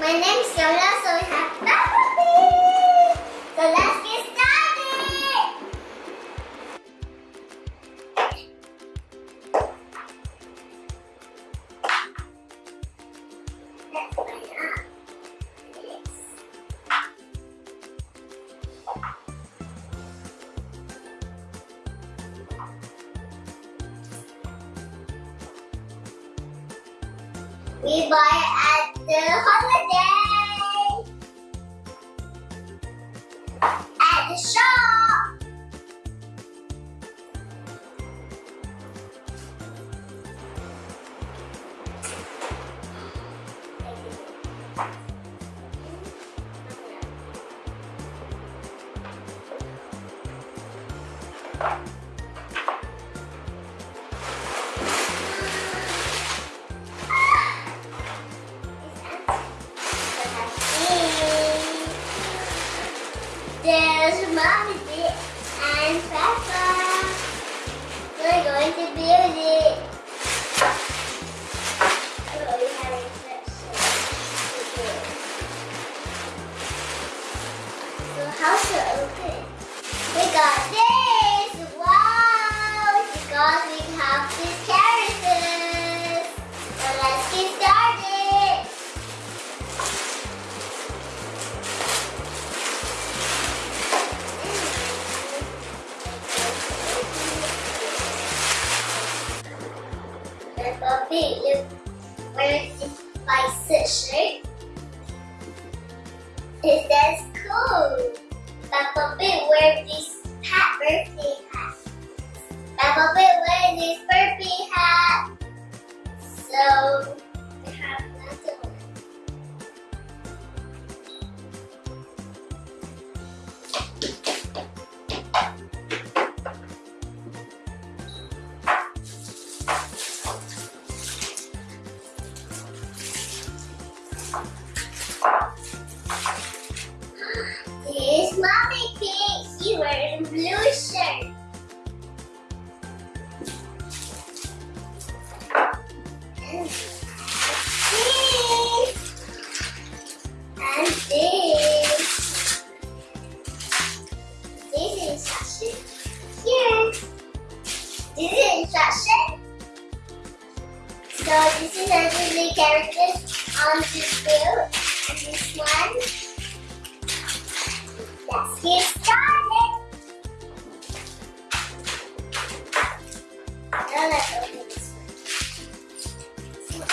My name is Yola, so we have Peppa Pig. So let's get started. Let's out. Yes. We buy the holiday. At the shop. Bicep shirt. It says cool. Peppa Pig wear this hat birthday hat. Peppa Pig wear this birthday hat. So This mommy pig. She wearing blue shirt. So this is Disney characters on this build. And this one. Let's get started. Now let's open this one.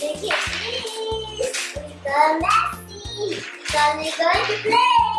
Look at this. We got Messi. We're going to play.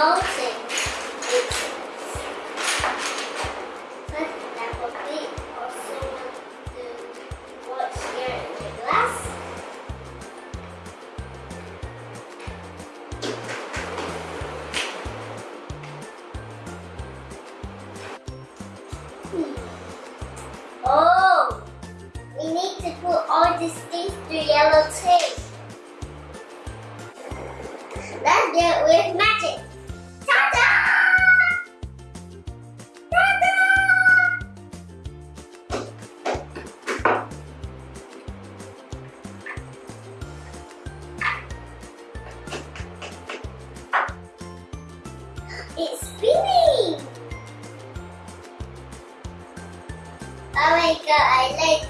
Also want to what's here in the glass. Oh, we need to put all these things to yellow tape. I like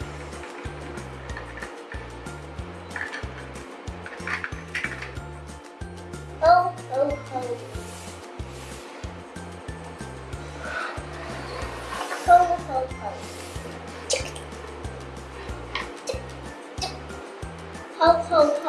Help. Hogan.